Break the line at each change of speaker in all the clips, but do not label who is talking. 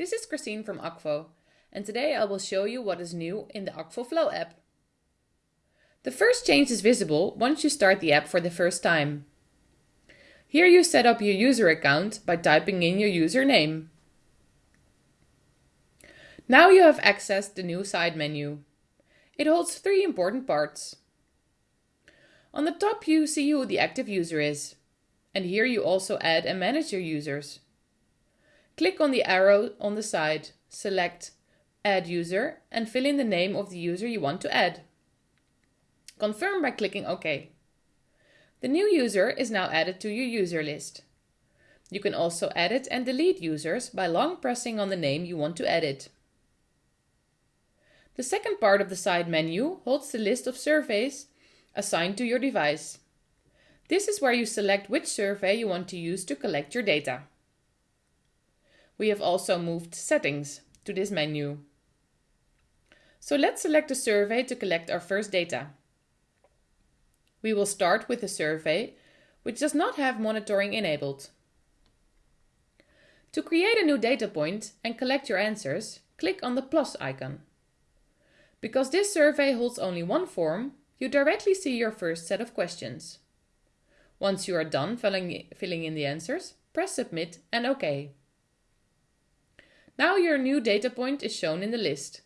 This is Christine from Akvo and today I will show you what is new in the Akvo Flow app. The first change is visible once you start the app for the first time. Here you set up your user account by typing in your username. Now you have accessed the new side menu. It holds three important parts. On the top you see who the active user is. And here you also add and manage your users. Click on the arrow on the side, select Add User and fill in the name of the user you want to add. Confirm by clicking OK. The new user is now added to your user list. You can also edit and delete users by long pressing on the name you want to edit. The second part of the side menu holds the list of surveys assigned to your device. This is where you select which survey you want to use to collect your data. We have also moved settings to this menu. So let's select a survey to collect our first data. We will start with a survey which does not have monitoring enabled. To create a new data point and collect your answers, click on the plus icon. Because this survey holds only one form, you directly see your first set of questions. Once you are done filling, filling in the answers, press submit and OK. Now your new data point is shown in the list.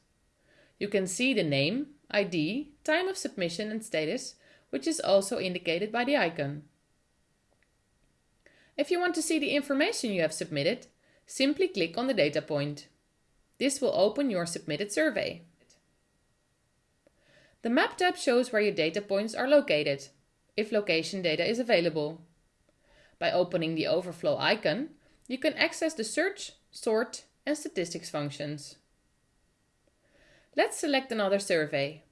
You can see the name, ID, time of submission and status, which is also indicated by the icon. If you want to see the information you have submitted, simply click on the data point. This will open your submitted survey. The Map tab shows where your data points are located, if location data is available. By opening the overflow icon, you can access the search, sort and statistics functions. Let's select another survey.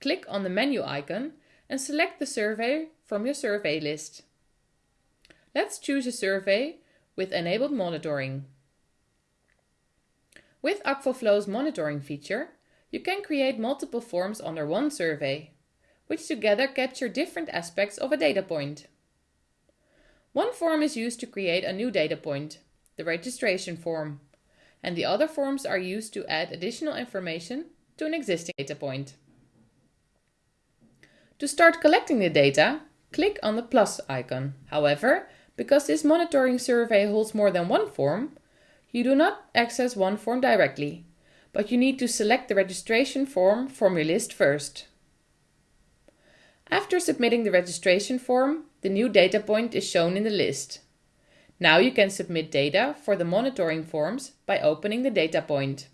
Click on the menu icon and select the survey from your survey list. Let's choose a survey with enabled monitoring. With Akvoflow's monitoring feature, you can create multiple forms under one survey, which together capture different aspects of a data point. One form is used to create a new data point, the registration form, and the other forms are used to add additional information to an existing data point. To start collecting the data, click on the plus icon. However, because this monitoring survey holds more than one form, you do not access one form directly, but you need to select the registration form from your list first. After submitting the registration form, the new data point is shown in the list. Now you can submit data for the monitoring forms by opening the data point.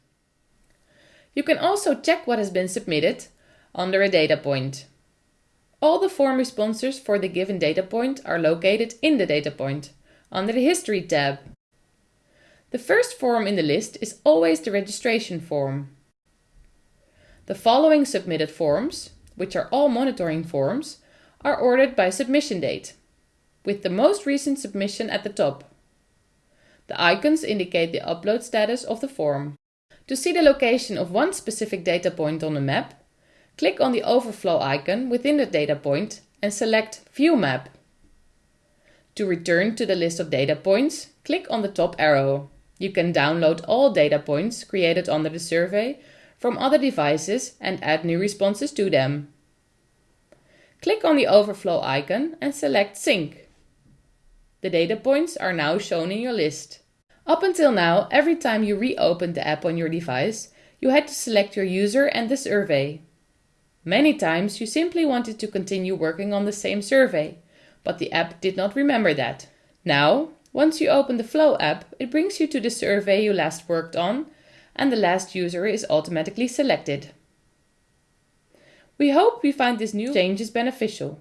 You can also check what has been submitted under a data point. All the form responses for the given data point are located in the data point, under the History tab. The first form in the list is always the registration form. The following submitted forms, which are all monitoring forms, are ordered by submission date with the most recent submission at the top. The icons indicate the upload status of the form. To see the location of one specific data point on the map, click on the overflow icon within the data point and select View Map. To return to the list of data points, click on the top arrow. You can download all data points created under the survey from other devices and add new responses to them. Click on the overflow icon and select Sync. The data points are now shown in your list. Up until now, every time you reopened the app on your device, you had to select your user and the survey. Many times you simply wanted to continue working on the same survey, but the app did not remember that. Now, once you open the Flow app, it brings you to the survey you last worked on and the last user is automatically selected. We hope we find this new changes beneficial.